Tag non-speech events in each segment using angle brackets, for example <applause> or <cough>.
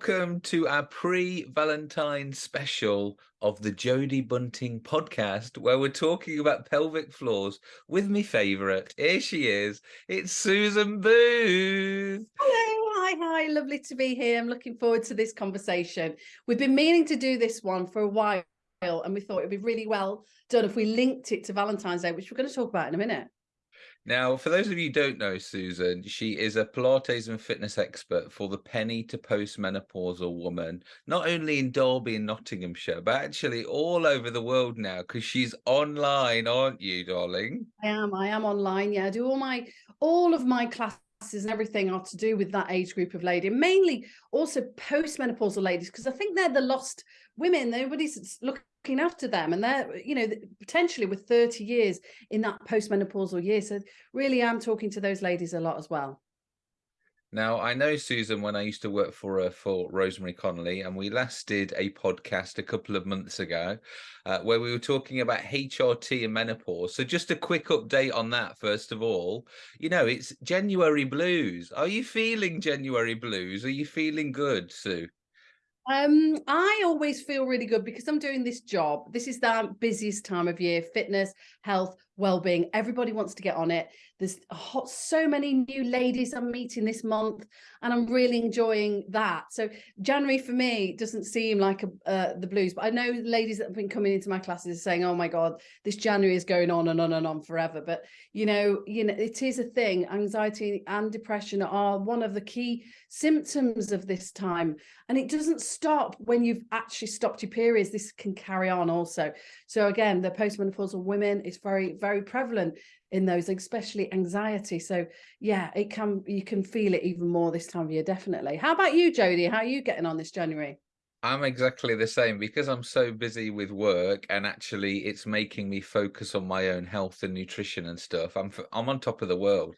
welcome to our pre-Valentine special of the Jodie Bunting podcast, where we're talking about pelvic floors with me favourite. Here she is. It's Susan Booth. Hello, hi, hi. Lovely to be here. I'm looking forward to this conversation. We've been meaning to do this one for a while, and we thought it'd be really well done if we linked it to Valentine's Day, which we're going to talk about in a minute. Now, for those of you who don't know Susan, she is a Pilates and fitness expert for the peri to postmenopausal woman, not only in Derby and Nottinghamshire, but actually all over the world now because she's online, aren't you, darling? I am. I am online. Yeah, I do all my all of my classes and everything are to do with that age group of lady, mainly also postmenopausal ladies, because I think they're the lost women. Nobody's looking looking after them and they're you know potentially with 30 years in that postmenopausal year so really i'm talking to those ladies a lot as well. Now i know susan when i used to work for her for Rosemary Conley and we last did a podcast a couple of months ago uh, where we were talking about hrt and menopause. So just a quick update on that first of all. You know it's january blues. Are you feeling january blues? Are you feeling good sue um, I always feel really good because I'm doing this job. This is the busiest time of year, fitness, health, well-being. Everybody wants to get on it. There's hot, so many new ladies I'm meeting this month and I'm really enjoying that. So January for me doesn't seem like a, uh, the blues, but I know ladies that have been coming into my classes saying, oh my God, this January is going on and on and on forever. But, you know, you know, it is a thing. Anxiety and depression are one of the key symptoms of this time. And it doesn't stop when you've actually stopped your periods. This can carry on also. So again, the postmenopausal women is very, very prevalent in those, especially anxiety. So yeah, it can you can feel it even more this time of year, definitely. How about you, Jodie? How are you getting on this January? I'm exactly the same because I'm so busy with work and actually it's making me focus on my own health and nutrition and stuff. I'm I'm on top of the world.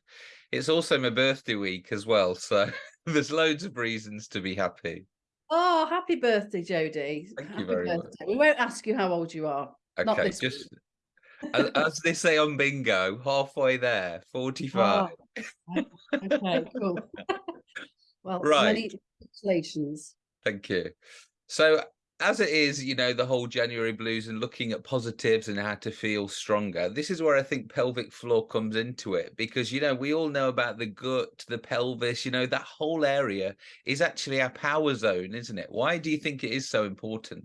It's also my birthday week as well, so <laughs> there's loads of reasons to be happy. Oh, happy birthday, Jodie. Thank happy you very birthday. much. We won't ask you how old you are. Okay, just as, they say on bingo, halfway there, 45. Oh, okay, cool. <laughs> well, right. many congratulations. Thank you. So as it is, you know, the whole January blues and looking at positives and how to feel stronger, this is where I think pelvic floor comes into it because, you know, we all know about the gut, the pelvis, you know, that whole area is actually our power zone, isn't it? Why do you think it is so important?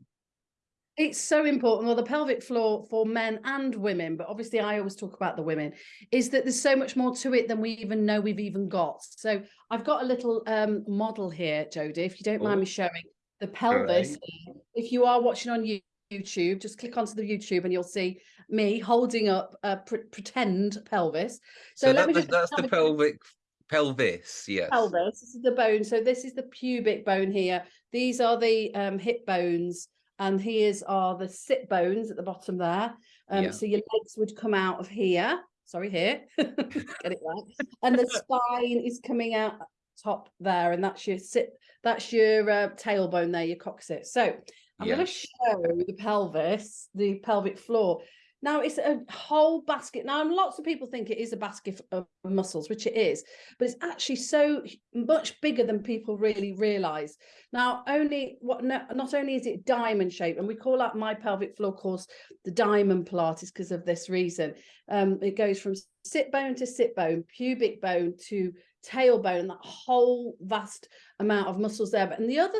It's so important. Well, the pelvic floor for men and women, but obviously I always talk about the women, is that there's so much more to it than we even know we've even got. So I've got a little um, model here, Jodie, if you don't mind me showing the pelvis. Right. If you are watching on YouTube, just click onto the YouTube and you'll see me holding up a pr pretend pelvis. So, so let that, me just that's the pelvic pelvis, yes. Pelvis, this is the bone. So this is the pubic bone here. These are the um, hip bones and here's are the sit bones at the bottom there. Um, yeah. So your legs would come out of here. Sorry, here. <laughs> Get it right. And the <laughs> spine is coming out top there, and that's your sit. That's your uh, tailbone there, your coccyx. So I'm yeah. going to show the pelvis, the pelvic floor. Now it's a whole basket. Now lots of people think it is a basket of muscles, which it is, but it's actually so much bigger than people really realize. Now only what not only is it diamond shape, and we call that my pelvic floor course the diamond Pilates because of this reason. Um, it goes from sit bone to sit bone, pubic bone to tailbone, that whole vast amount of muscles there. But and the other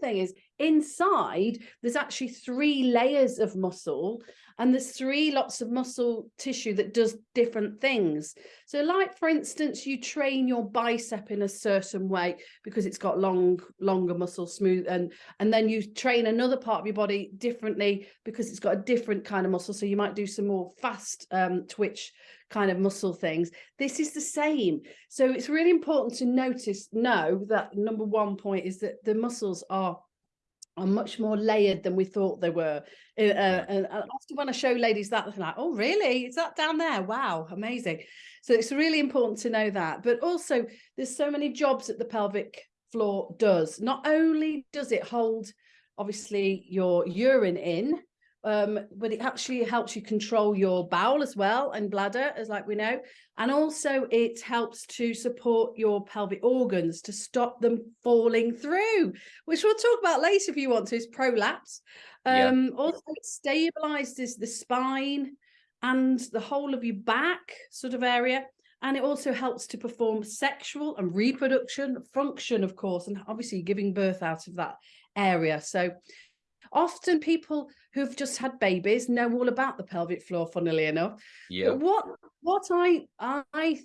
thing is inside there's actually three layers of muscle and there's three lots of muscle tissue that does different things. So like for instance you train your bicep in a certain way because it's got long longer muscle smooth and and then you train another part of your body differently because it's got a different kind of muscle. So you might do some more fast um, twitch kind of muscle things. This is the same. So it's really important to notice know that number one point is that the muscles are are much more layered than we thought they were. Uh, and often when I show ladies that, they're like, oh, really? Is that down there? Wow, amazing. So it's really important to know that. But also, there's so many jobs that the pelvic floor does. Not only does it hold, obviously, your urine in, um, but it actually helps you control your bowel as well and bladder, as like we know. And also it helps to support your pelvic organs to stop them falling through, which we'll talk about later if you want to, is prolapse. Um, yeah. Also it stabilizes the spine and the whole of your back sort of area. And it also helps to perform sexual and reproduction function, of course, and obviously giving birth out of that area. So often people who've just had babies know all about the pelvic floor, funnily enough. Yeah. But what what I I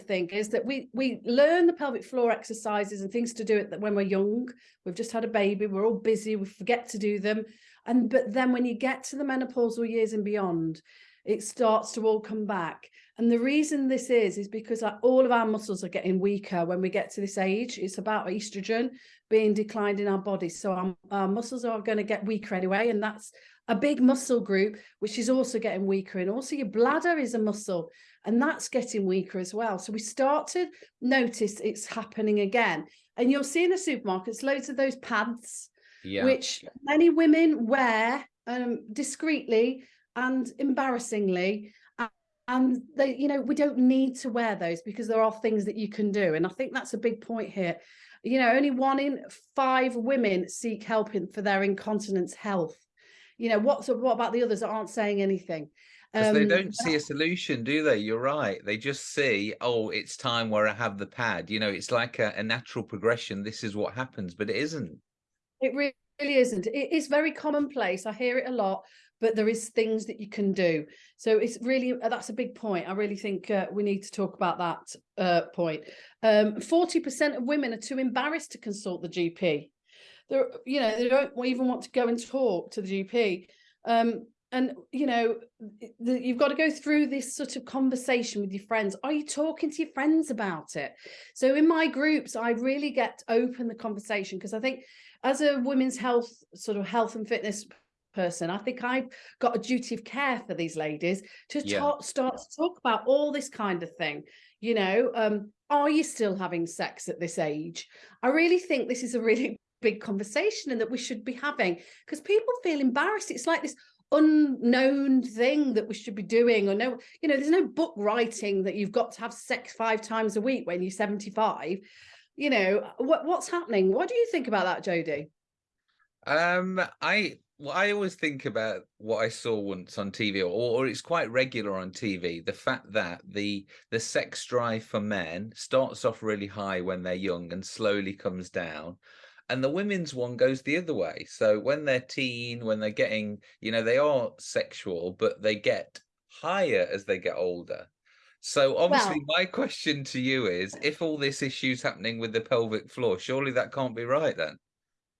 think is that we we learn the pelvic floor exercises and things to do it that when we're young. We've just had a baby, we're all busy, we forget to do them. And but then when you get to the menopausal years and beyond, it starts to all come back. And the reason this is, is because all of our muscles are getting weaker when we get to this age. It's about estrogen being declined in our bodies. So our, our muscles are going to get weaker anyway. And that's a big muscle group, which is also getting weaker. And also your bladder is a muscle and that's getting weaker as well. So we start to notice it's happening again. And you'll see in the supermarkets, loads of those pads, yeah. which many women wear um, discreetly and embarrassingly and they you know we don't need to wear those because there are things that you can do. And i think that's a big point here. You know only one in five women seek help in, for their incontinence health. You know what's what about the others that aren't saying anything? Because um, they don't see a solution do they? You're right. They just see oh it's time where i have the pad. You know it's like a, a natural progression. This is what happens but it isn't. It really isn't. It is very commonplace. I hear it a lot but there is things that you can do. So it's really, uh, that's a big point. I really think uh, we need to talk about that uh, point. 40% um, of women are too embarrassed to consult the GP. They're, you know, they don't even want to go and talk to the GP. Um, and, you know, the, you've got to go through this sort of conversation with your friends. Are you talking to your friends about it? So in my groups, I really get open the conversation because I think as a women's health, sort of health and fitness person. I think I've got a duty of care for these ladies to yeah. talk, start to talk about all this kind of thing. You know, um, are you still having sex at this age? I really think this is a really <laughs> big conversation and that we should be having because people feel embarrassed. It's like this unknown thing that we should be doing or no, you know, there's no book writing that you've got to have sex five times a week when you're 75. You know, what, what's happening? What do you think about that, Jodie? Um, I well, I always think about what I saw once on TV, or, or it's quite regular on TV. The fact that the the sex drive for men starts off really high when they're young and slowly comes down, and the women's one goes the other way. So when they're teen, when they're getting, you know, they are sexual, but they get higher as they get older. So obviously, well, my question to you is: if all this issue's happening with the pelvic floor, surely that can't be right then?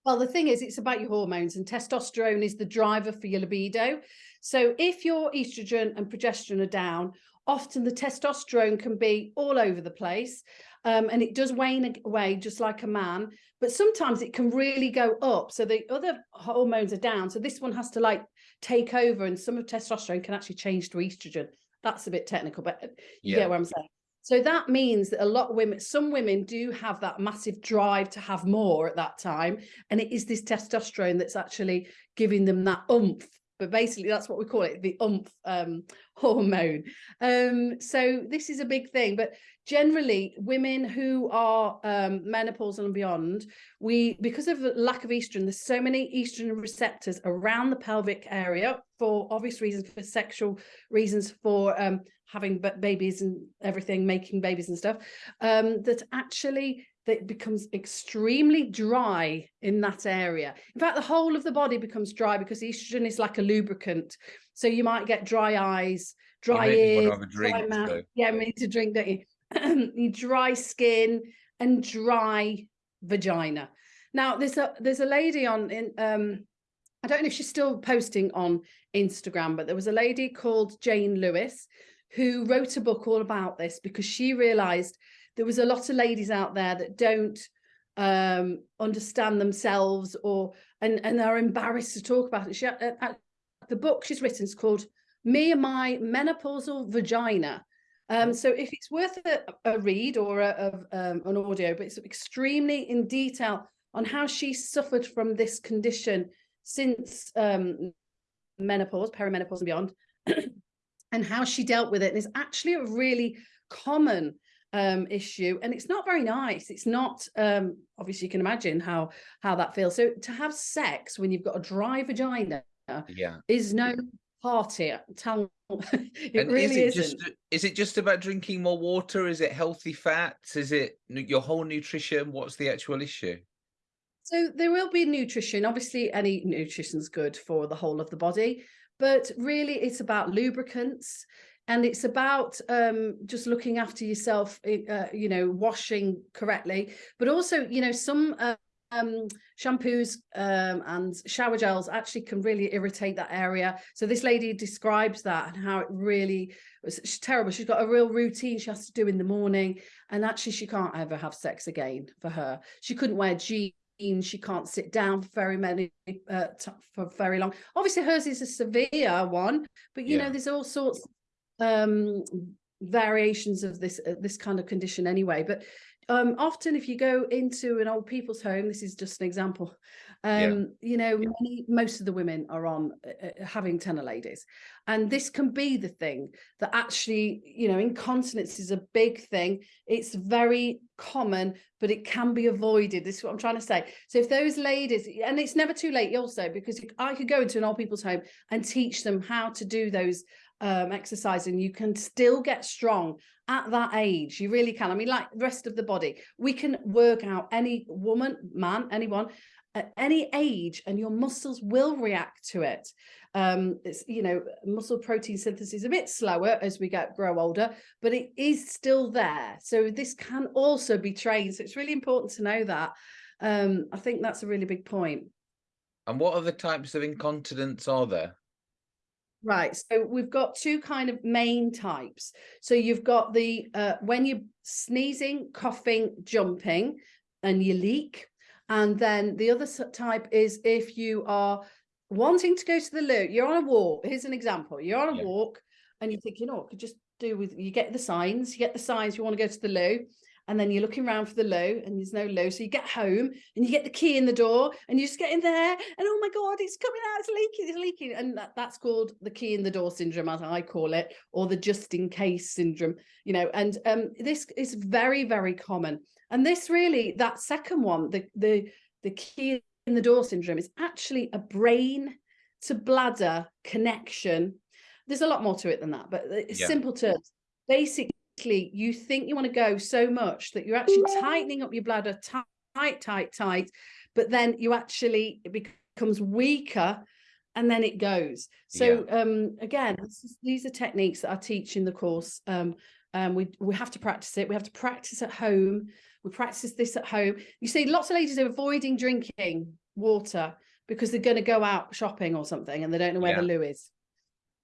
Well, the thing is, it's about your hormones, and testosterone is the driver for your libido. So if your estrogen and progesterone are down, often the testosterone can be all over the place. Um, and it does wane away just like a man, but sometimes it can really go up. So the other hormones are down. So this one has to like take over, and some of testosterone can actually change to estrogen. That's a bit technical, but you yeah. get what I'm saying. So that means that a lot of women, some women do have that massive drive to have more at that time. And it is this testosterone that's actually giving them that oomph. But basically, that's what we call it, the oomph um, <laughs> hormone. Um, so this is a big thing. But generally, women who are um, menopausal and beyond, we because of the lack of estrogen, there's so many estrogen receptors around the pelvic area for obvious reasons, for sexual reasons, for um, having babies and everything, making babies and stuff, um, that actually that becomes extremely dry in that area. In fact, the whole of the body becomes dry because estrogen is like a lubricant. So you might get dry eyes, dry ears, dry mouth. Yeah, I mean to drink, don't you? <clears throat> you dry skin and dry vagina. Now there's a there's a lady on in um I don't know if she's still posting on Instagram, but there was a lady called Jane Lewis who wrote a book all about this because she realized there was a lot of ladies out there that don't um, understand themselves or and and are embarrassed to talk about it. She, uh, uh, the book she's written is called Me and My Menopausal Vagina. Um, so if it's worth a, a read or a, a, um, an audio, but it's extremely in detail on how she suffered from this condition since um, menopause, perimenopause and beyond, and how she dealt with it. And it's actually a really common um, issue and it's not very nice. It's not, um, obviously you can imagine how, how that feels. So to have sex when you've got a dry vagina yeah. is no party. Tell <laughs> it and really is it isn't. just is it just about drinking more water? Is it healthy fats? Is it your whole nutrition? What's the actual issue? So there will be nutrition. Obviously, any nutrition's good for the whole of the body, but really it's about lubricants and it's about um, just looking after yourself, uh, you know, washing correctly, but also, you know, some uh, um, shampoos um, and shower gels actually can really irritate that area. So this lady describes that and how it really was terrible. She's got a real routine she has to do in the morning and actually she can't ever have sex again for her. She couldn't wear jeans she can't sit down for very many uh, for very long obviously hers is a severe one but you yeah. know there's all sorts um variations of this uh, this kind of condition anyway but um often if you go into an old people's home this is just an example um yeah. you know many, most of the women are on uh, uh, having TENA Ladies. And this can be the thing that actually you know incontinence is a big thing. It's very common but it can be avoided. This is what i'm trying to say. So if those ladies and it's never too late also because i could go into an old people's home and teach them how to do those um exercise and you can still get strong at that age. You really can. I mean like the rest of the body we can work out any woman man anyone at any age and your muscles will react to it. Um, it's, you know, muscle protein synthesis is a bit slower as we get grow older, but it is still there. So this can also be trained. So it's really important to know that. Um, I think that's a really big point. And what other types of incontinence are there? Right, so we've got two kind of main types. So you've got the, uh, when you're sneezing, coughing, jumping, and you leak, and then the other type is if you are wanting to go to the loo, you're on a walk. Here's an example. You're on a yeah. walk and you're thinking, oh, I could just do with, you get the signs, you get the signs, you want to go to the loo. And then you're looking around for the loo and there's no loo. So you get home and you get the key in the door and you just get in there and oh my God, it's coming out, it's leaking, it's leaking. And that, that's called the key in the door syndrome, as I call it, or the just in case syndrome, you know, and um, this is very, very common. And this really, that second one, the, the, the key in the door syndrome is actually a brain to bladder connection. There's a lot more to it than that, but yeah. simple terms. Basically, you think you want to go so much that you're actually tightening up your bladder tight, tight, tight, but then you actually, it becomes weaker and then it goes. So yeah. um, again, is, these are techniques that I teach in the course. Um, um, we, we have to practice it. We have to practice at home. We practice this at home. You see lots of ladies are avoiding drinking water because they're going to go out shopping or something and they don't know where yeah. the loo is.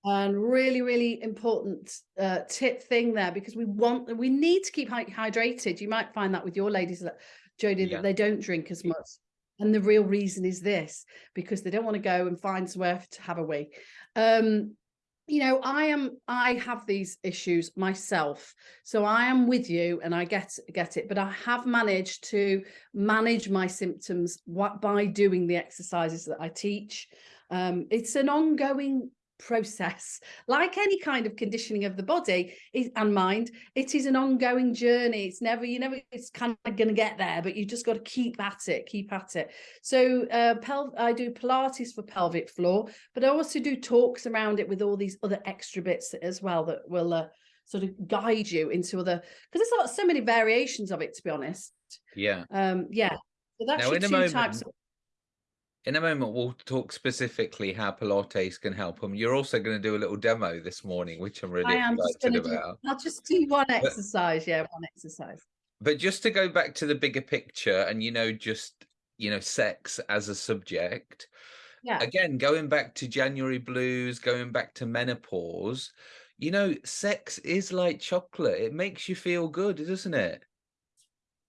And really, really important uh, tip thing there because we want, we need to keep hydrated. You might find that with your ladies, that, Jodie, yeah. that they don't drink as much. And the real reason is this, because they don't want to go and find somewhere to have a wee. Um, you know i am i have these issues myself so i am with you and i get get it but i have managed to manage my symptoms by doing the exercises that i teach. Um, it's an ongoing process. Like any kind of conditioning of the body and mind it is an ongoing journey. It's never you never it's kind of going to get there but you just got to keep at it keep at it. So uh pel i do pilates for pelvic floor but i also do talks around it with all these other extra bits as well that will uh, sort of guide you into other because there's so many variations of it to be honest. Yeah. Um yeah. So that's now, your two moment, types of in a moment, we'll talk specifically how Pilates can help them. You're also going to do a little demo this morning, which I'm really excited about. Do, I'll just do one exercise. Yeah, one exercise. But just to go back to the bigger picture and, you know, just, you know, sex as a subject. Yeah. Again, going back to January blues, going back to menopause, you know, sex is like chocolate. It makes you feel good, doesn't it?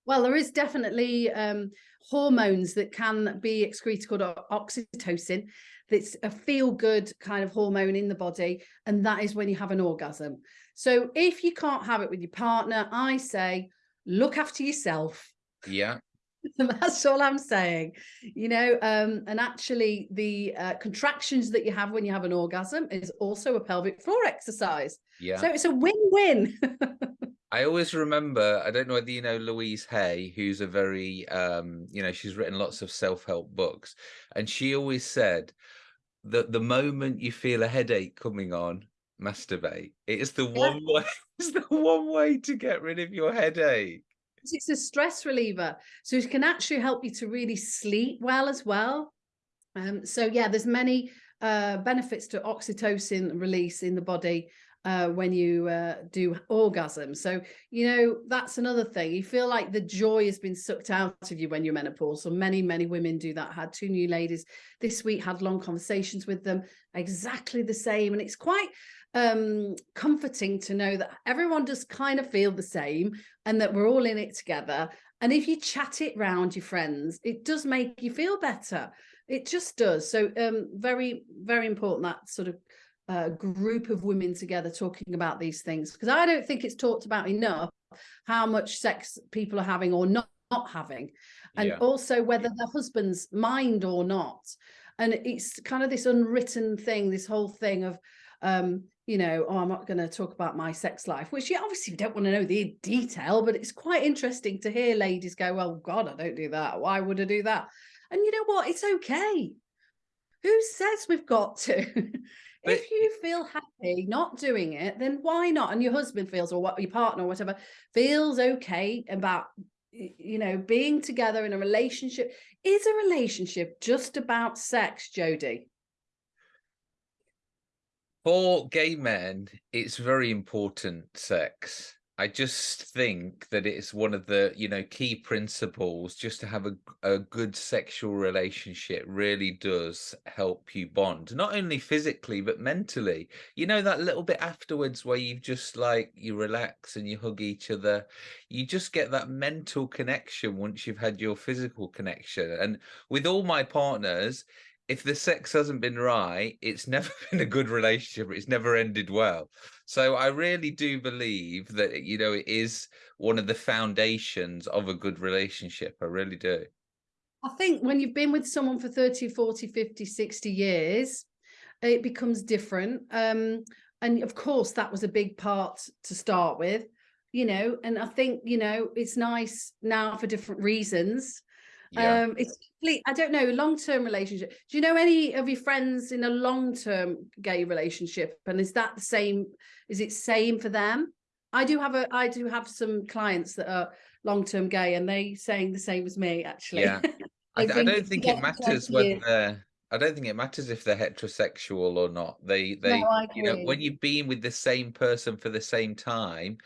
Well, there is definitely um, hormones that can be excreted called oxytocin. That's a feel-good kind of hormone in the body, and that is when you have an orgasm. So if you can't have it with your partner, I say look after yourself. Yeah. <laughs> That's all I'm saying. You know, um, and actually the uh, contractions that you have when you have an orgasm is also a pelvic floor exercise. Yeah. So it's a win-win. <laughs> I always remember, I don't know whether you know Louise Hay, who's a very, um, you know, she's written lots of self-help books. And she always said that the moment you feel a headache coming on, masturbate. It is the yeah. one way, <laughs> it's the one way to get rid of your headache it's a stress reliever. So it can actually help you to really sleep well as well. Um, so yeah, there's many uh, benefits to oxytocin release in the body uh, when you uh, do orgasm. So, you know, that's another thing. You feel like the joy has been sucked out of you when you're menopausal. Many, many women do that. I had two new ladies this week, had long conversations with them, exactly the same. And it's quite um, comforting to know that everyone does kind of feel the same and that we're all in it together. And if you chat it round your friends, it does make you feel better. It just does. So um, very, very important that sort of uh, group of women together talking about these things because I don't think it's talked about enough how much sex people are having or not, not having and yeah. also whether the husbands mind or not and it's kind of this unwritten thing this whole thing of um you know, oh, I'm not going to talk about my sex life, which you obviously don't want to know the detail, but it's quite interesting to hear ladies go, well, God, I don't do that. Why would I do that? And you know what? It's okay. Who says we've got to? <laughs> But, if you feel happy not doing it, then why not? And your husband feels, or what your partner or whatever feels okay about, you know, being together in a relationship. Is a relationship just about sex, Jodie? For gay men, it's very important sex. I just think that it's one of the, you know, key principles just to have a, a good sexual relationship really does help you bond, not only physically, but mentally. You know, that little bit afterwards where you just like, you relax and you hug each other. You just get that mental connection once you've had your physical connection. And with all my partners, if the sex hasn't been right, it's <laughs> never been a good relationship. It's never ended well. So I really do believe that, you know, it is one of the foundations of a good relationship. I really do. I think when you've been with someone for 30, 40, 50, 60 years, it becomes different. Um, and of course, that was a big part to start with, you know, and I think, you know, it's nice now for different reasons yeah. Um, it's complete, I don't know, long-term relationship. Do you know any of your friends in a long-term gay relationship? And is that the same? Is it same for them? I do have a, I do have some clients that are long-term gay and they saying the same as me, actually. Yeah. <laughs> I, I, don't think it matters whether they're, I don't think it matters if they're heterosexual or not. They, they, no, you know, when you've been with the same person for the same time,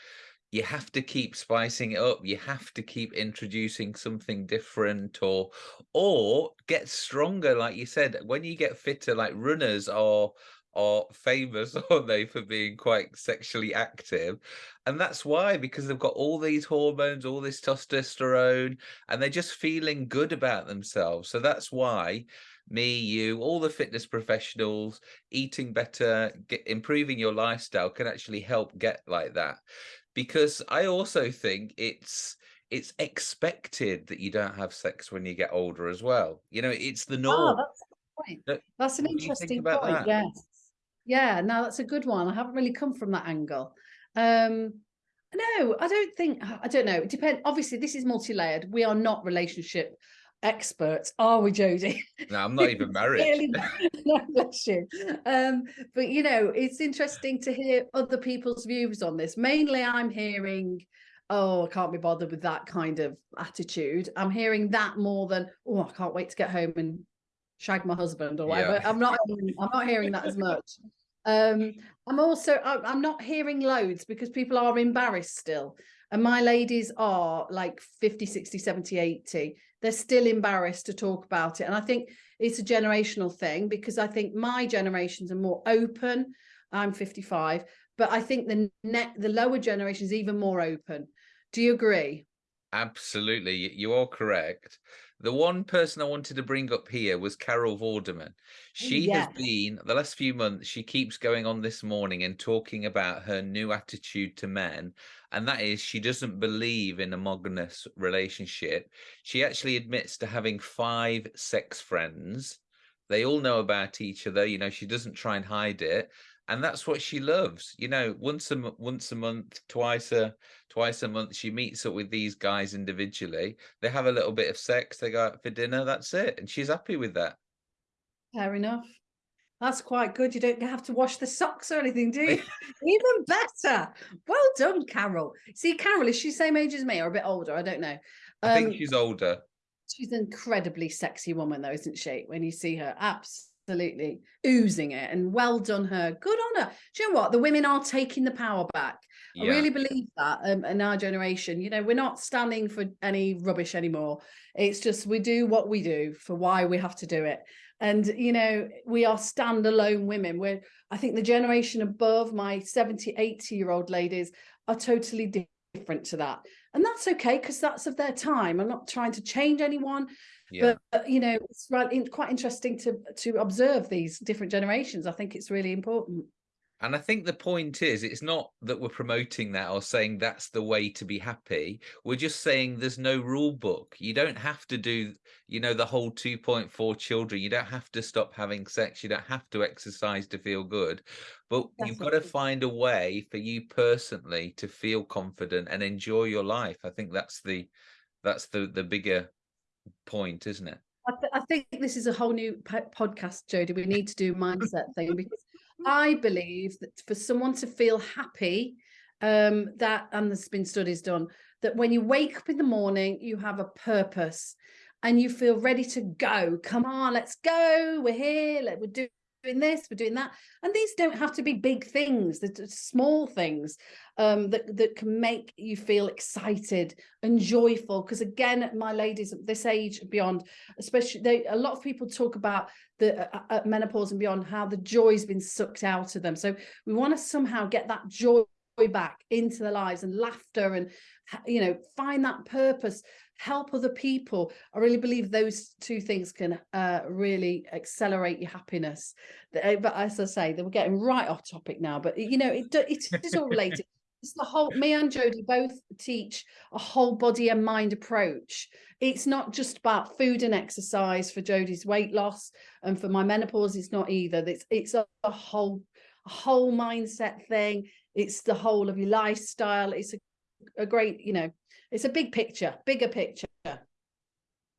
you have to keep spicing it up you have to keep introducing something different or or get stronger like you said when you get fitter like runners are are famous <laughs> aren't they for being quite sexually active? And that's why because they've got all these hormones all this testosterone and they're just feeling good about themselves. So that's why me you all the fitness professionals eating better get, improving your lifestyle can actually help get like that because I also think it's it's expected that you don't have sex when you get older as well. You know, it's the ah, norm. Oh, that's, point. that's an interesting point. That? Yes. Yeah, no, that's a good one. I haven't really come from that angle. Um, no, I don't think, I don't know. It depends. Obviously, this is multi-layered. We are not relationship experts, are we, Jodie? No, I'm not even <laughs> married. <laughs> no, bless you. Um, but you know, it's interesting to hear other people's views on this. Mainly, I'm hearing, "Oh, I can't be bothered with that kind of attitude." I'm hearing that more than, "Oh, I can't wait to get home and shag my husband" or whatever. Yeah. I'm not. I'm not hearing that as much. Um, I'm also. I'm not hearing loads because people are embarrassed still and my ladies are like 50 60 70 80 they're still embarrassed to talk about it. And i think it's a generational thing because i think my generations are more open. I'm 55 but i think the net the lower generation is even more open. Do you agree? Absolutely, you are correct. The one person I wanted to bring up here was Carol Vorderman. Oh, she yes. has been, the last few months, she keeps going on this morning and talking about her new attitude to men. And that is, she doesn't believe in a monogamous relationship. She actually admits to having five sex friends. They all know about each other. You know, she doesn't try and hide it and that's what she loves you know once a once a month twice a twice a month she meets up with these guys individually they have a little bit of sex they go out for dinner that's it and she's happy with that. Fair enough. That's quite good you don't have to wash the socks or anything do you? <laughs> Even better. Well done carol. See carol is she same age as me or a bit older? I don't know. Um, i think um, she's older. she's an incredibly sexy woman though isn't she when you see her? Absolutely absolutely oozing it and well done her good on her. Do you know what? The women are taking the power back. Yeah. i really believe that um, in our generation. You know we're not standing for any rubbish anymore. It's just we do what we do for why we have to do it. And you know we are standalone women. We're i think the generation above my 70 80 year old ladies are totally different to that. And that's okay because that's of their time. I'm not trying to change anyone yeah. But you know, it's right, in, quite interesting to to observe these different generations. I think it's really important. And I think the point is, it's not that we're promoting that or saying that's the way to be happy. We're just saying there's no rule book. You don't have to do, you know, the whole 2.4 children. You don't have to stop having sex. You don't have to exercise to feel good. But Definitely. you've got to find a way for you personally to feel confident and enjoy your life. I think that's the that's the the bigger point, isn't it? I, th- I think this is a whole new podcast, Jodie. We need to do mindset thing because I believe that for someone to feel happy, um, that and there's been studies done that when you wake up in the morning, you have a purpose and you feel ready to go. Come on, let's go. We're here. Let, we're doing this, we're doing that. And these don't have to be big things, they're small things um, that, that can make you feel excited and joyful. Because again, my ladies at this age beyond, especially they, a lot of people talk about the uh, uh menopause and beyond, how the joy's been sucked out of them. So we want to somehow get that joy back into their lives and laughter and you know find that purpose help other people. I really believe those two things can uh, really accelerate your happiness. Uh, but as i say were getting right off topic now but you know it, it <laughs> is all related. It's the whole me and jodie both teach a whole body and mind approach. It's not just about food and exercise for jodie's weight loss and for my menopause it's not either. It's it's a, a whole a whole mindset thing. It's the whole of your lifestyle. It's a, a great you know it's a big picture, bigger picture.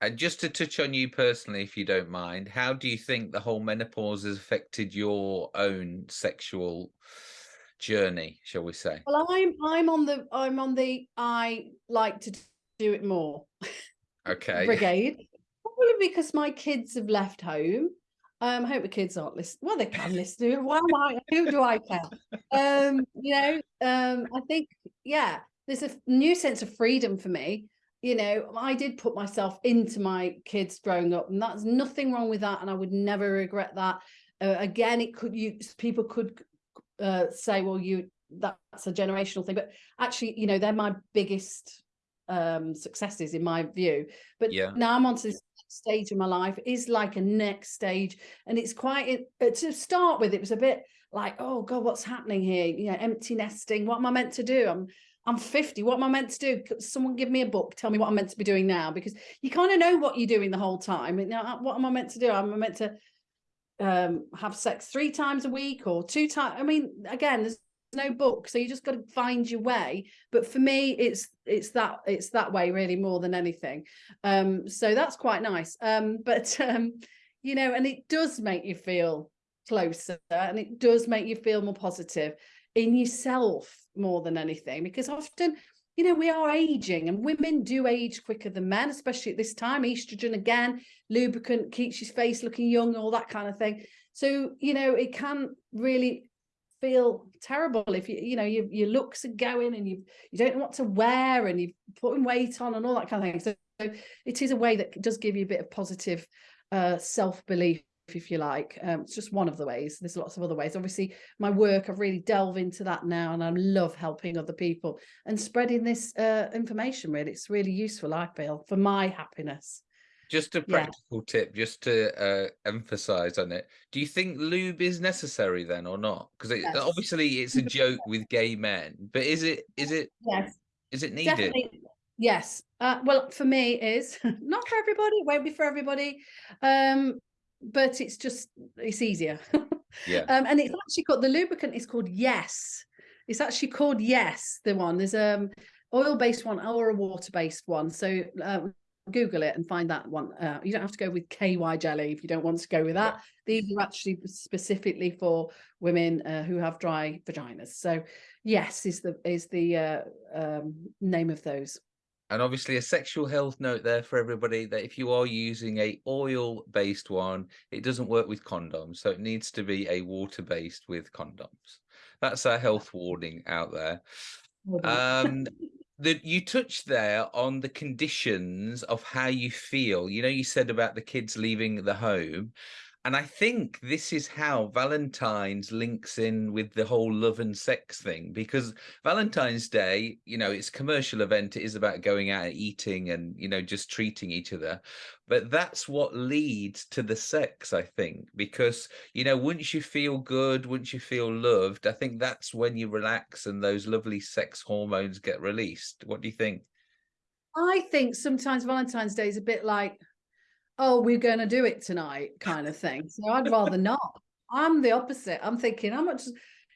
And just to touch on you personally, if you don't mind, how do you think the whole menopause has affected your own sexual journey, shall we say? Well, I'm I'm on the I'm on the I like to do it more. Okay. brigade. Probably because my kids have left home. Um, I hope the kids aren't listening. Well, they can listen. Why am I? Who do I care? <laughs> Um, you know, um, I think, yeah, there's a new sense of freedom for me. You know i did put myself into my kids growing up and that's nothing wrong with that and i would never regret that. Uh, again it could you people could uh, say well you that's a generational thing but actually you know they're my biggest um successes in my view. But yeah. now i'm on to this stage of my life is like a next stage and it's quite uh, to start with it was a bit like oh god what's happening here? You know empty nesting what am i meant to do? I'm I'm 50. What am I meant to do? Someone give me a book. Tell me what I'm meant to be doing now because you kind of know what you're doing the whole time. Now, what am I meant to do? Am I meant to um, have sex three times a week or two times? I mean, again, there's no book, so you just got to find your way. But for me, it's it's that it's that way really more than anything. Um, so that's quite nice. Um, but <laughs> um, you know, and it does make you feel closer, and it does make you feel more positive in yourself more than anything because often you know we are aging and women do age quicker than men especially at this time. Estrogen again lubricant keeps your face looking young all that kind of thing. So you know it can really feel terrible if you you know your, your looks are going and you you don't know what to wear and you're putting weight on and all that kind of thing. So, so it is a way that does give you a bit of positive uh self-belief if you like. Um, it's just one of the ways. There's lots of other ways. Obviously, my work, I've really delved into that now and I love helping other people and spreading this uh, information, really. It's really useful, I feel, for my happiness. Just a practical yeah. tip, just to uh, emphasize on it. Do you think lube is necessary then or not? Because it, yes. obviously it's a joke with gay men, but is it, is it, yes. is it needed? Definitely. Yes. Uh, well, for me, is <laughs> not for everybody. It won't be for everybody. Um, but it's just it's easier. <laughs> yeah. Um, and it's actually called the lubricant is called Yes. It's actually called Yes. The one there's um oil-based one or a water-based one. So uh, Google it and find that one. Uh, you don't have to go with KY jelly if you don't want to go with that. Yeah. These are actually specifically for women uh, who have dry vaginas. So yes is the is the uh, um, name of those. And obviously a sexual health note there for everybody that if you are using a oil based one, it doesn't work with condoms. So it needs to be a water based with condoms. That's our health warning out there. Um, <laughs> that you touched there on the conditions of how you feel. You know, you said about the kids leaving the home. And I think this is how Valentine's links in with the whole love and sex thing, because Valentine's Day, you know, it's commercial event. It is about going out and eating and, you know, just treating each other. But that's what leads to the sex, I think, because, you know, once you feel good, once you feel loved, I think that's when you relax and those lovely sex hormones get released. What do you think? I think sometimes Valentine's Day is a bit like oh, we're going to do it tonight kind of thing. So I'd rather <laughs> not. I'm the opposite. I'm thinking, how much,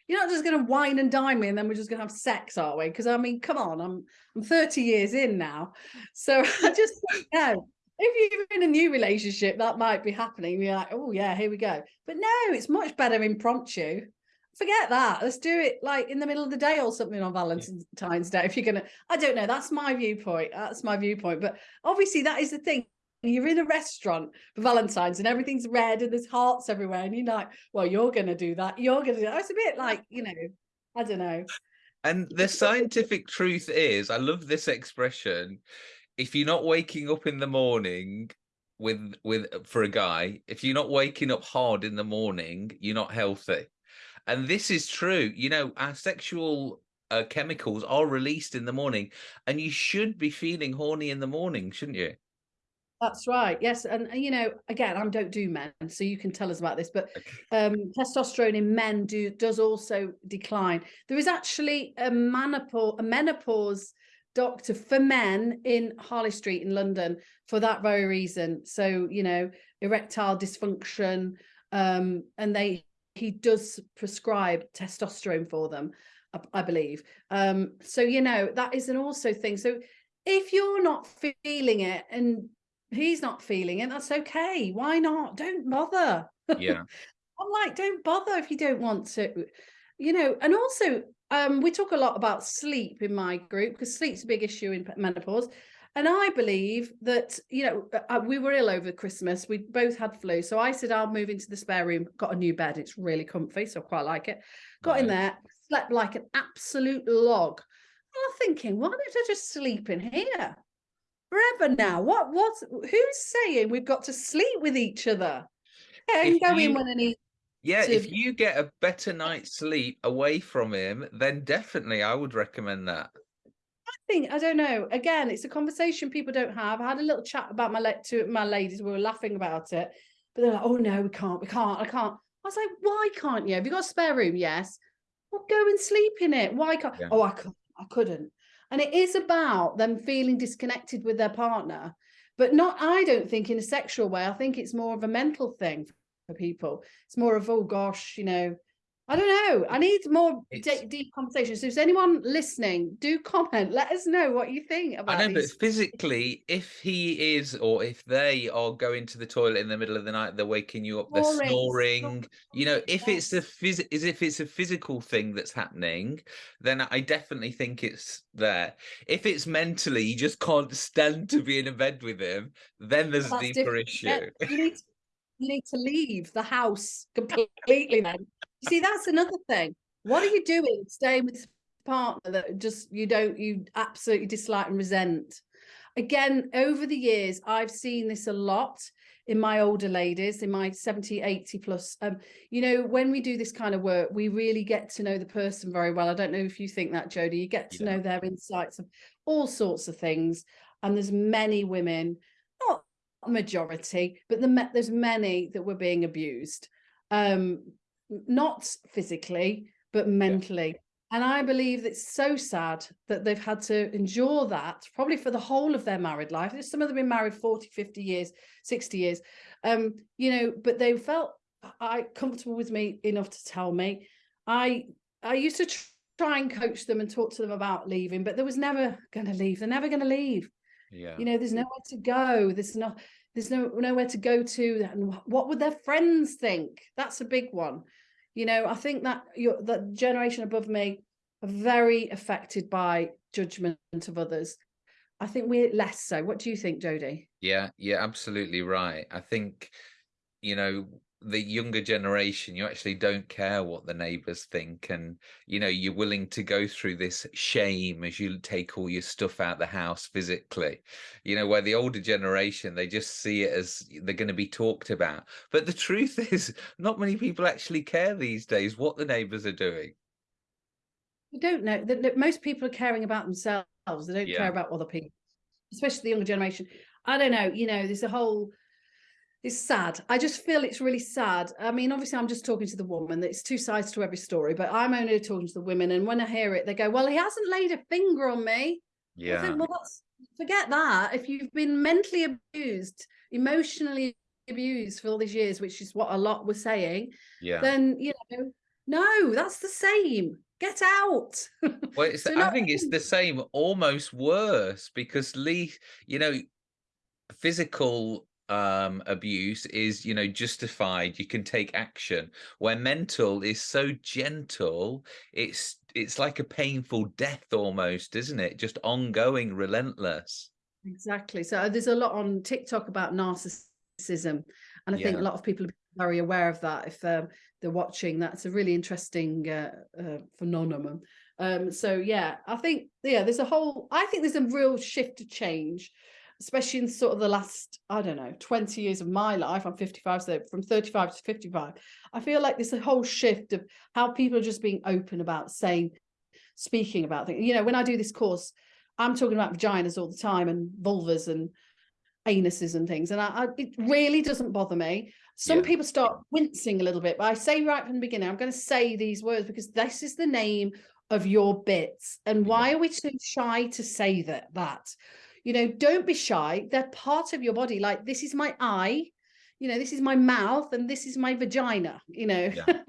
you're not just going to wine and dine me and then we're just going to have sex, are we? Because I mean, come on, I'm, I'm 30 years in now. So <laughs> I just know <laughs> if you're in a new relationship, that might be happening. You're like, oh yeah, here we go. But no, it's much better impromptu. Forget that. Let's do it like in the middle of the day or something on Valentine's Day. If you're gonna, I don't know. That's my viewpoint. That's my viewpoint. But obviously, that is the thing you're in a restaurant for Valentine's and everything's red and there's hearts everywhere. And you're like, well, you're going to do that. You're going to do that. It's a bit like, you know, I don't know. And the scientific truth is, I love this expression. If you're not waking up in the morning with, with, for a guy, if you're not waking up hard in the morning, you're not healthy. And this is true. You know, our sexual uh, chemicals are released in the morning and you should be feeling horny in the morning, shouldn't you? That's right. Yes, and, you know, again, I don't do men, so you can tell us about this. But um, testosterone in men do does also decline. There is actually a menopause, a menopause doctor for men in Harley Street in London for that very reason. So you know, erectile dysfunction, um, and they he does prescribe testosterone for them, I, I believe. Um, so you know, that is an also thing. So if you're not feeling it and he's not feeling it that's okay why not don't bother yeah <laughs> i'm like don't bother if you don't want to you know and also um we talk a lot about sleep in my group because sleep's a big issue in menopause and I believe that, you know, uh, uh, we were ill over Christmas. We both had flu. So I said, I'll move into the spare room, got a new bed. It's really comfy. So I quite like it. Got right. in there, slept like an absolute log. And I'm thinking, why don't I just sleep in here? Forever now. What what's who's saying we've got to sleep with each other? And go in when yeah, to... if you get a better night's sleep away from him, then definitely I would recommend that. I think I don't know. Again, it's a conversation people don't have. I had a little chat about my le- to my ladies. We were laughing about it, but they're like, "Oh no, we can't. We can't. I can't." I was like, "Why can't you? Have you got a spare room? Yes. Well, go and sleep in it. Why can't? Yeah. Oh, I couldn't. I couldn't. And it is about them feeling disconnected with their partner, but not, I don't think in a sexual way. I think it's more of a mental thing for people. It's more of, oh gosh, you know, I don't know. I need more deep conversations. So, is anyone listening? Do comment. Let us know what you think about. I know, these. but physically, if he is or if they are going to the toilet in the middle of the night, they're waking you up, they're snoring. snoring you know, if yes. it's a phys, is if it's a physical thing that's happening, then I definitely think it's there. If it's mentally, you just can't stand to be in a bed with him, then there's a deeper different. issue. Yeah, you need to, you need to leave the house <laughs> completely then you see, that's another thing. What are you doing staying with a partner that just you don't you absolutely dislike and resent? Again, over the years, I've seen this a lot. in my older ladies, in my 70, 80 plus. Um, you know, when we do this kind of work, we really get to know the person very well. I don't know if you think that, Jodie, you get to yeah. know their insights of all sorts of things. And there's many women, not majority, but the, there's many that were being abused. Um, not physically, but mentally. Yeah. And I believe it's so sad that they've had to endure that probably for the whole of their married life. Some of them been married 40, 50 years, 60 years. Um, you know, but they felt I comfortable with me enough to tell me. I I used to try and coach them and talk to them about leaving, but there was never going to leave. They're never going to leave. Yeah. You know, there's nowhere to go. There's not there's no nowhere to go to. And what would their friends think? That's a big one you know i think that your that generation above me are very affected by judgment of others i think we're less so what do you think jodie yeah yeah absolutely right i think you know the younger generation you actually don't care what the neighbors think and you know you're willing to go through this shame as you take all your stuff out the house physically. You know where the older generation they just see it as they're going to be talked about. But the truth <laughs> is not many people actually care these days what the neighbors are doing. You don't know that most people are caring about themselves they don't yeah. care about other people especially the younger generation. I don't know you know there's a whole it's sad. I just feel it's really sad. I mean, obviously, I'm just talking to the woman. It's two sides to every story, but I'm only talking to the women. And when I hear it, they go, "Well, he hasn't laid a finger on me." Yeah. Think, well, that's forget that. If you've been mentally abused, emotionally abused for all these years, which is what a lot were saying, yeah, then you know, no, that's the same. Get out. Well, <laughs> so I think it's the same, almost worse, because Lee, you know, physical um abuse is you know justified. You can take action. Where mental is so gentle it's it's like a painful death almost isn't it? Just ongoing relentless. Exactly. So uh, there's a lot on tiktok about narcissism and i yeah. think a lot of people are very aware of that if um, they're watching. That's a really interesting uh, uh, phenomenon. Um so yeah i think yeah there's a whole i think there's a real shift to change especially in sort of the last, I don't know, 20 years of my life, I'm 55, so from 35 to 55, I feel like there's a whole shift of how people are just being open about saying, speaking about things. You know, when I do this course, I'm talking about vaginas all the time and vulvas and anuses and things. And I, I it really doesn't bother me. Some yeah. people start wincing a little bit, but I say right from the beginning, I'm going to say these words because this is the name of your bits. And why are we so shy to say that? That you know don't be shy they're part of your body like this is my eye you know this is my mouth and this is my vagina you know yeah. <laughs>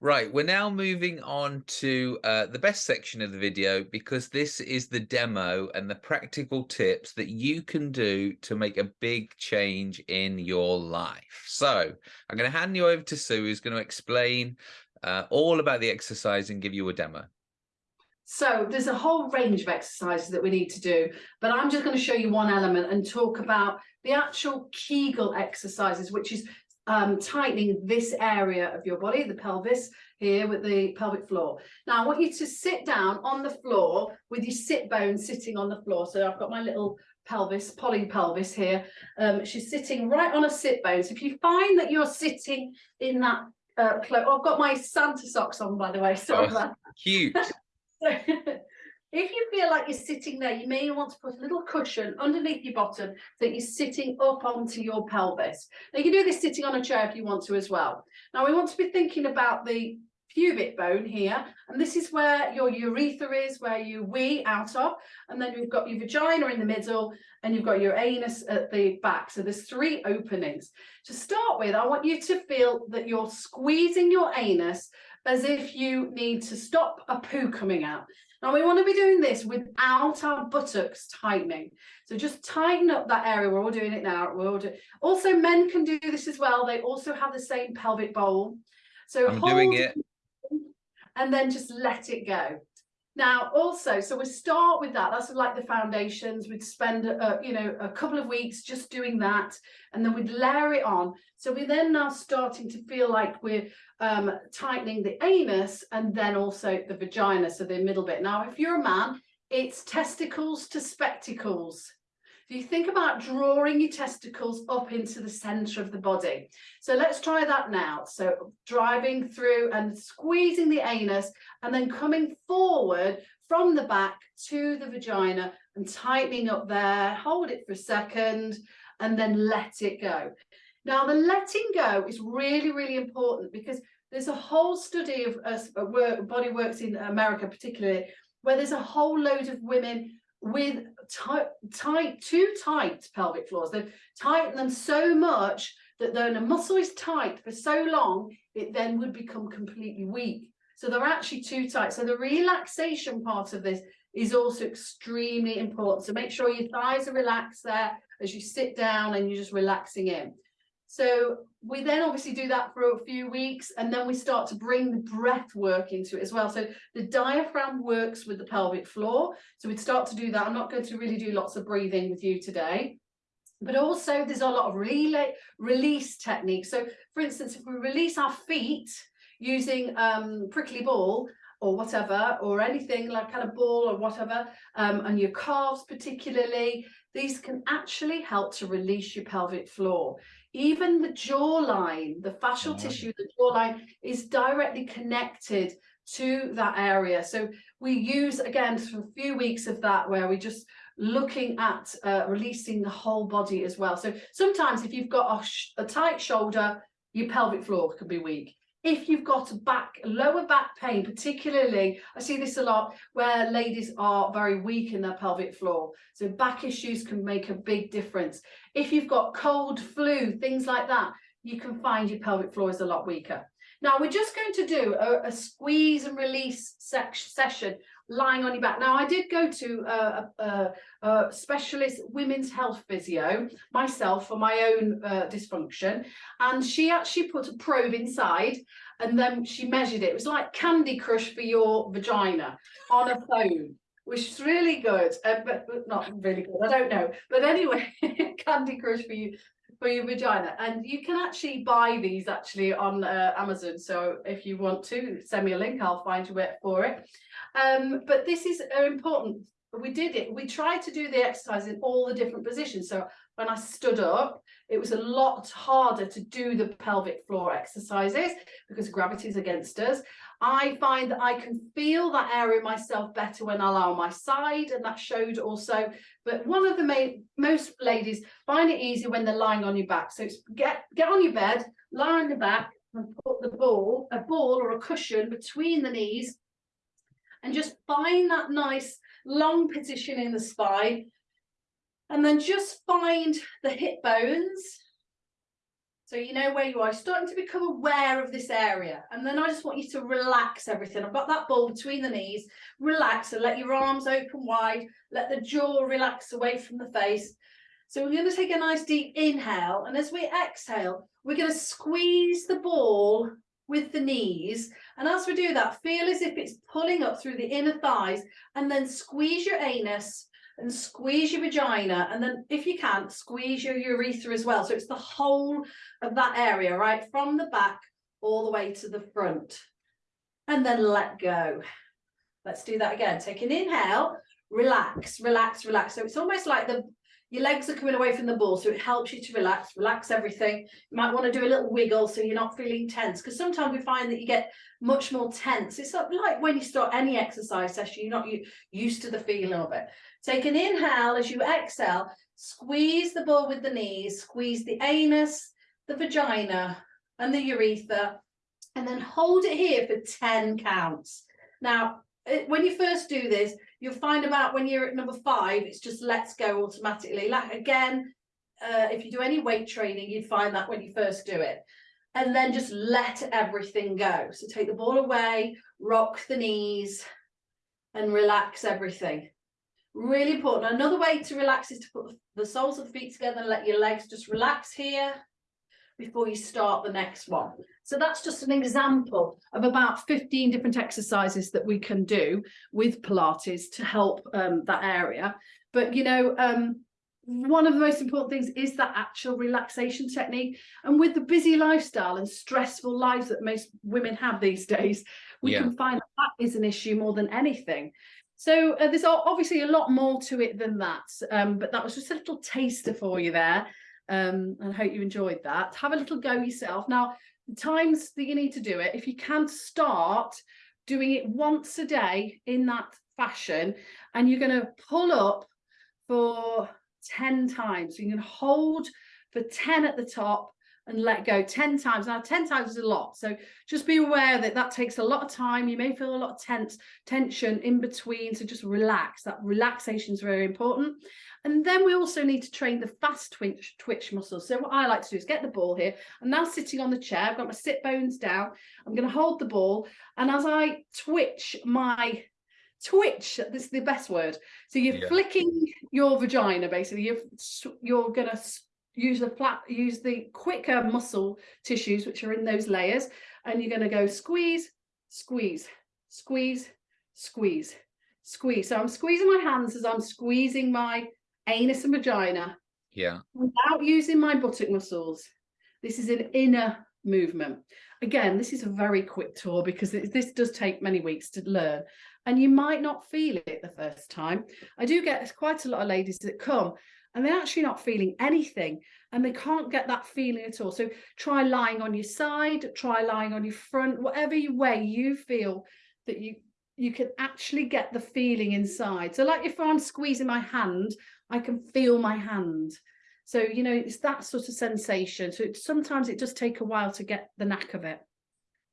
Right, we're now moving on to uh, the best section of the video because this is the demo and the practical tips that you can do to make a big change in your life. So I'm going to hand you over to Sue, who's going to explain uh, all about the exercise and give you a demo. So there's a whole range of exercises that we need to do, but I'm just going to show you one element and talk about the actual Kegel exercises, which is um, tightening this area of your body, the pelvis here with the pelvic floor. Now I want you to sit down on the floor with your sit bone sitting on the floor. So I've got my little pelvis, poly pelvis here. Um, she's sitting right on a sit bone. So if you find that you're sitting in that uh, oh, I've got my Santa socks on, by the way. Sorry oh, Cute. <laughs> If you feel like you're sitting there, you may want to put a little cushion underneath your bottom so that you're sitting up onto your pelvis. Now you can do this sitting on a chair if you want to as well. Now we want to be thinking about the pubic bone here and this is where your urethra is where you wee out of and then you've got your vagina in the middle and you've got your anus at the back so there's three openings to start with i want you to feel that you're squeezing your anus as if you need to stop a poo coming out. Now we want to be doing this without our buttocks tightening. So just tighten up that area. We're all doing it now. We're all do also, men can do this as well. They also have the same pelvic bowl. So I'm doing it. And then just let it go. Now, also, so we start with that. That's like the foundations. We'd spend, a, you know, a couple of weeks just doing that, and then we'd layer it on. So we're then now starting to feel like we're um, tightening the anus and then also the vagina, so the middle bit. Now, if you're a man, it's testicles to spectacles. You think about drawing your testicles up into the center of the body. So let's try that now. So driving through and squeezing the anus and then coming forward from the back to the vagina and tightening up there. Hold it for a second and then let it go. Now the letting go is really, really important because there's a whole study of uh, work, body works in America particularly, where there's a whole load of women with tight, tight, too tight pelvic floors. They've tightened them so much that when a muscle is tight for so long, it then would become completely weak. So they're actually too tight. So the relaxation part of this is also extremely important. So make sure your thighs are relaxed there as you sit down and you're just relaxing in. So we then obviously do that for a few weeks and then we start to bring the breath work into it as well. So the diaphragm works with the pelvic floor. So we'd start to do that. I'm not going to really do lots of breathing with you today. But also there's a lot of relay, release techniques. So for instance, if we release our feet using um, prickly ball, or whatever, or anything like kind of ball or whatever, um, and your calves particularly, these can actually help to release your pelvic floor. Even the jawline, the fascial oh. tissue, the jawline is directly connected to that area. So we use, again, for a few weeks of that where we just looking at uh, releasing the whole body as well. So sometimes if you've got a, a tight shoulder, your pelvic floor can be weak if you've got a back lower back pain particularly i see this a lot where ladies are very weak in their pelvic floor. So back issues can make a big difference. If you've got cold flu things like that you can find your pelvic floor is a lot weaker. Now we're just going to do a, a squeeze and release session lying on your back. Now, I did go to a, a, a specialist women's health physio myself for my own uh, dysfunction, and she actually put a probe inside and then she measured it. It was like Candy Crush for your vagina on a phone which is really good, uh, but, but not really good. I don't know, but anyway, <laughs> Candy Crush for you for your vagina. And you can actually buy these actually on uh, Amazon. So if you want to send me a link I'll find you it for it. Um, but this is uh, important. We did it we tried to do the exercise in all the different positions. So when I stood up it was a lot harder to do the pelvic floor exercises because gravity is against us I find that I can feel that area myself better when I lie on my side and that showed also. But one of the main most ladies find it easy when they're lying on your back. So get get on your bed lie on your back and put the ball a ball or a cushion between the knees and just find that nice long position in the spine and then just find the hip bones so you know where you are, starting to become aware of this area. And then I just want you to relax everything. I've got that ball between the knees, relax and let your arms open wide, let the jaw relax away from the face. So we're going to take a nice deep inhale. And as we exhale, we're going to squeeze the ball with the knees. And as we do that, feel as if it's pulling up through the inner thighs and then squeeze your anus and squeeze your vagina and then if you can squeeze your urethra as well. So it's the whole of that area right from the back all the way to the front. And then let go. Let's do that again. Take an inhale relax relax relax. So it's almost like the your legs are coming away from the ball so it helps you to relax relax everything. You might want to do a little wiggle so you're not feeling tense because sometimes we find that you get much more tense. It's like when you start any exercise session you're not used to the feeling of it. Take an inhale as you exhale squeeze the ball with the knees squeeze the anus the vagina and the urethra and then hold it here for 10 counts. Now when you first do this you'll find about when you're at number five, it's just let's go automatically. Like again, uh, if you do any weight training, you'd find that when you first do it. And then just let everything go. So take the ball away, rock the knees, and relax everything. Really important. Another way to relax is to put the soles of the feet together and let your legs just relax here before you start the next one. So that's just an example of about 15 different exercises that we can do with Pilates to help um, that area. But, you know, um, one of the most important things is that actual relaxation technique. And with the busy lifestyle and stressful lives that most women have these days, we yeah. can find that, that is an issue more than anything. So uh, there's obviously a lot more to it than that, um, but that was just a little taster for you there. Um, and I hope you enjoyed that. Have a little go yourself. Now, the times that you need to do it, if you can start doing it once a day in that fashion, and you're going to pull up for 10 times. So you can hold for 10 at the top and let go 10 times. Now, 10 times is a lot. So just be aware that that takes a lot of time. You may feel a lot of tense tension in between. So just relax. That relaxation is very important. And then we also need to train the fast twitch, twitch muscles. So what I like to do is get the ball here. I'm now sitting on the chair. I've got my sit bones down. I'm going to hold the ball. And as I twitch my twitch this is the best word so you're yeah. flicking your vagina basically you're you're gonna use the flat use the quicker muscle tissues which are in those layers and you're going to go squeeze squeeze squeeze squeeze squeeze so i'm squeezing my hands as i'm squeezing my anus and vagina yeah without using my buttock muscles this is an inner movement again this is a very quick tour because this does take many weeks to learn and you might not feel it the first time i do get quite a lot of ladies that come and they're actually not feeling anything and they can't get that feeling at all. So try lying on your side, try lying on your front, whatever way you feel that you you can actually get the feeling inside. So like if I'm squeezing my hand, I can feel my hand. So, you know, it's that sort of sensation. So it, sometimes it does take a while to get the knack of it.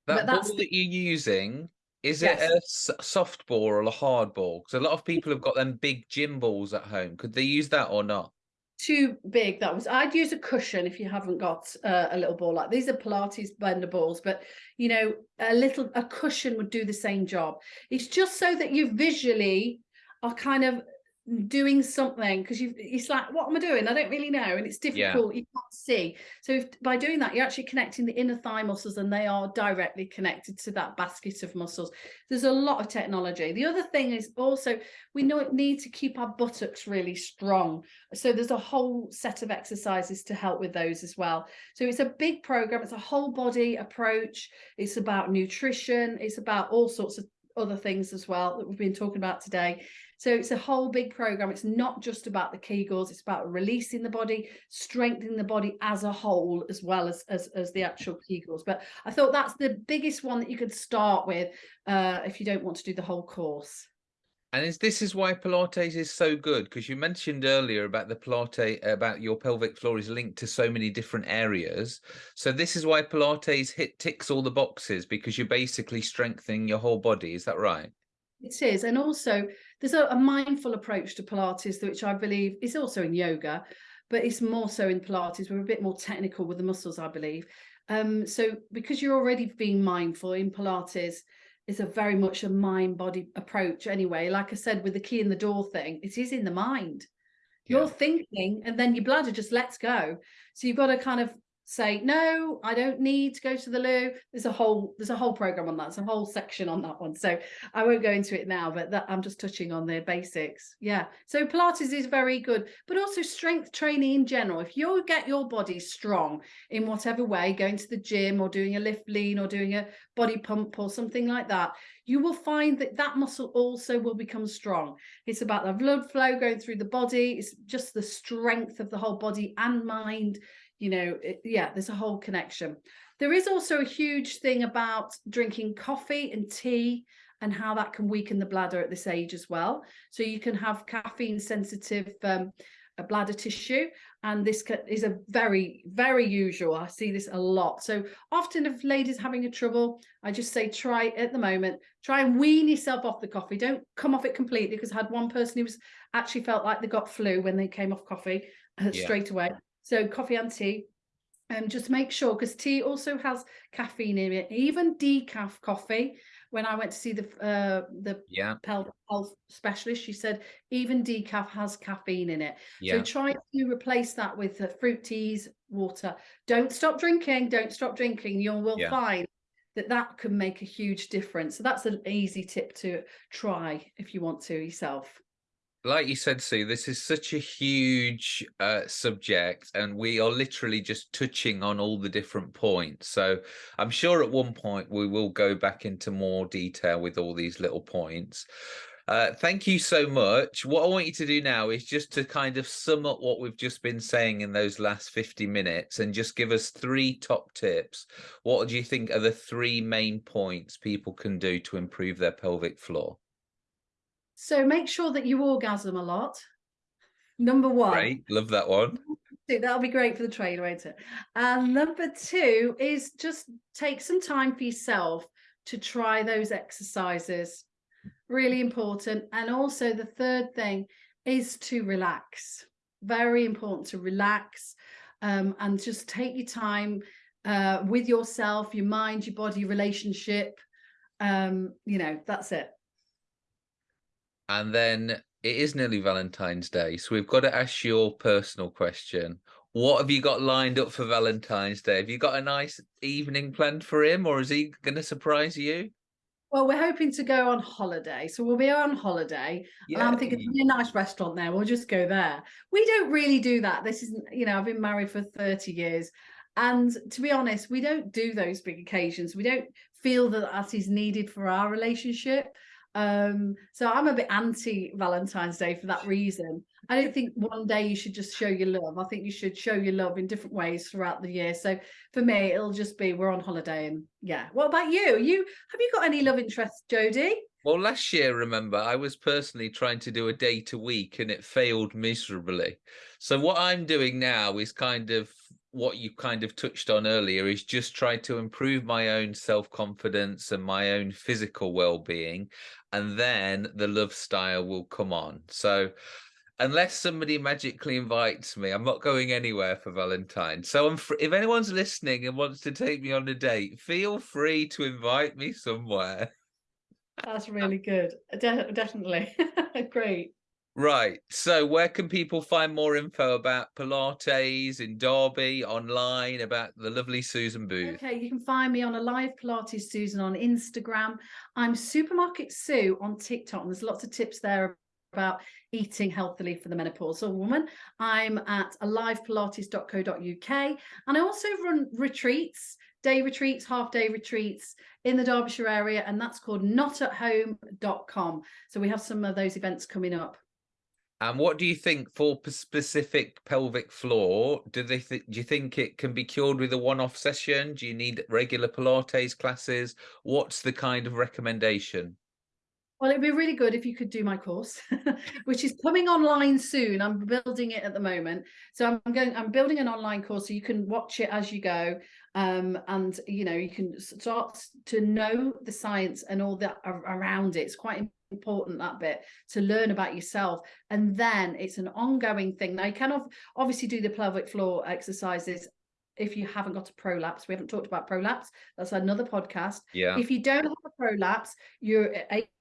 That ball that you're using, is yes. it a soft ball or a hard ball? Because a lot of people have got them big gym balls at home. Could they use that or not? too big that was i'd use a cushion if you haven't got uh, a little ball like these are pilates blender balls but you know a little a cushion would do the same job it's just so that you visually are kind of doing something because you it's like what am i doing? I don't really know and it's difficult yeah. you can't see. So if, by doing that you're actually connecting the inner thigh muscles and they are directly connected to that basket of muscles. There's a lot of technology. The other thing is also we know it need to keep our buttocks really strong. So there's a whole set of exercises to help with those as well. So it's a big program it's a whole body approach. It's about nutrition it's about all sorts of other things as well that we've been talking about today so it's a whole big program. It's not just about the Kegels, it's about releasing the body, strengthening the body as a whole, as well as, as, as the actual Kegels. But I thought that's the biggest one that you could start with uh, if you don't want to do the whole course. And is this is why Pilates is so good because you mentioned earlier about the Pilates about your pelvic floor is linked to so many different areas. So this is why Pilates hit ticks all the boxes because you're basically strengthening your whole body. Is that right? It is, and also there's a, a, mindful approach to Pilates, which I believe is also in yoga, but it's more so in Pilates. We're a bit more technical with the muscles, I believe. Um, so because you're already being mindful in Pilates, is a very much a mind body approach anyway. Like I said, with the key in the door thing, it is in the mind. You're thinking, and then your bladder just lets go. So you've got to kind of say no i don't need to go to the loo. There's a whole there's a whole program on that. There's a whole section on that one. So i won't go into it now but that i'm just touching on the basics. Yeah. So pilates is very good but also strength training in general. If you get your body strong in whatever way going to the gym or doing a lift lean or doing a body pump or something like that you will find that that muscle also will become strong. It's about the blood flow going through the body. It's just the strength of the whole body and mind you know it, yeah there's a whole connection. There is also a huge thing about drinking coffee and tea and how that can weaken the bladder at this age as well. So you can have caffeine sensitive um, bladder tissue and this is a very very usual. I see this a lot. So often if ladies having a trouble i just say try at the moment. Try and wean yourself off the coffee. Don't come off it completely because i had one person who was actually felt like they got flu when they came off coffee uh, yeah. straight away so coffee and tea. Um, just make sure because tea also has caffeine in it. Even decaf coffee. When I went to see the uh, the yeah. health specialist, she said even decaf has caffeine in it. Yeah. So try to replace that with uh, fruit teas, water. Don't stop drinking. Don't stop drinking. You will yeah. find that that can make a huge difference. So that's an easy tip to try if you want to yourself like you said, Sue, this is such a huge uh, subject, and we are literally just touching on all the different points. So I'm sure at one point we will go back into more detail with all these little points. Uh, thank you so much. What I want you to do now is just to kind of sum up what we've just been saying in those last 50 minutes and just give us three top tips. What do you think are the three main points people can do to improve their pelvic floor? So make sure that you orgasm a lot. Number one. Great. Love that one. That'll be great for the trailer, won't it? And number two is just take some time for yourself to try those exercises. Really important. And also the third thing is to relax. Very important to relax um, and just take your time uh, with yourself, your mind, your body, relationship. Um, you know, that's it. And then it is nearly Valentine's Day, so we've got to ask your personal question. What have you got lined up for Valentine's Day? Have you got a nice evening planned for him, or is he going to surprise you? Well, we're hoping to go on holiday, so we'll be on holiday. Yeah. And I'm thinking a nice restaurant there. We'll just go there. We don't really do that. This isn't, you know, I've been married for 30 years. And to be honest, we don't do those big occasions. We don't feel that that is needed for our relationship. Um, so I'm a bit anti Valentine's Day for that reason. I don't think one day you should just show your love. I think you should show your love in different ways throughout the year. So for me, it'll just be we're on holiday and yeah. What about you? You have you got any love interests, Jodie? Well, last year, remember, I was personally trying to do a date a week and it failed miserably. So what I'm doing now is kind of what you kind of touched on earlier is just try to improve my own self-confidence and my own physical well-being and then the love style will come on. So unless somebody magically invites me i'm not going anywhere for valentine. So i'm if anyone's listening and wants to take me on a date feel free to invite me somewhere. That's <laughs> really good. De definitely. <laughs> Great Right. So where can people find more info about Pilates in Derby online about the lovely Susan Booth? Okay, you can find me on a live Pilates Susan on Instagram. I'm Supermarket Sue on TikTok. And there's lots of tips there about eating healthily for the menopausal woman. I'm at alivepilates.co.uk and I also run retreats, day retreats, half day retreats in the Derbyshire area and that's called notathome.com. So we have some of those events coming up. And what do you think for specific pelvic floor? Do they th do you think it can be cured with a one-off session? Do you need regular Pilates classes? What's the kind of recommendation? Well, it'd be really good if you could do my course, <laughs> which is coming online soon. I'm building it at the moment. So I'm going, I'm building an online course so you can watch it as you go. Um, and, you know, you can start to know the science and all that around it. It's quite important that bit to learn about yourself. And then it's an ongoing thing. Now you can obviously do the pelvic floor exercises if you haven't got a prolapse. We haven't talked about prolapse. That's another podcast. Yeah. If you don't have a prolapse you're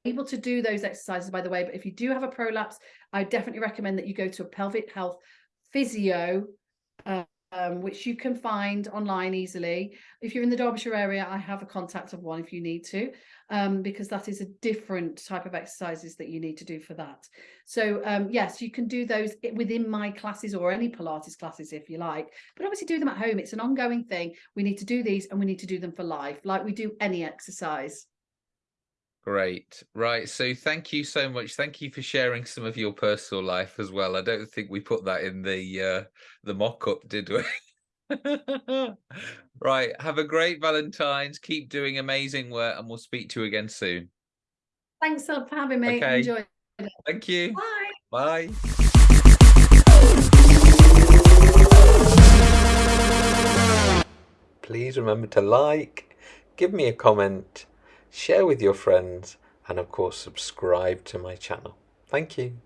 able to do those exercises by the way but if you do have a prolapse i definitely recommend that you go to a pelvic health physio uh, um, which you can find online easily. If you're in the Derbyshire area, I have a contact of one if you need to, um, because that is a different type of exercises that you need to do for that. So um, yes, you can do those within my classes or any Pilates classes if you like, but obviously do them at home. It's an ongoing thing. We need to do these and we need to do them for life, like we do any exercise. Great. Right. So thank you so much. Thank you for sharing some of your personal life as well. I don't think we put that in the uh the mock-up, did we? <laughs> right. Have a great Valentine's. Keep doing amazing work and we'll speak to you again soon. Thanks for having me. Okay. Enjoy. Thank you. Bye. Bye. Please remember to like, give me a comment share with your friends, and of course subscribe to my channel. Thank you.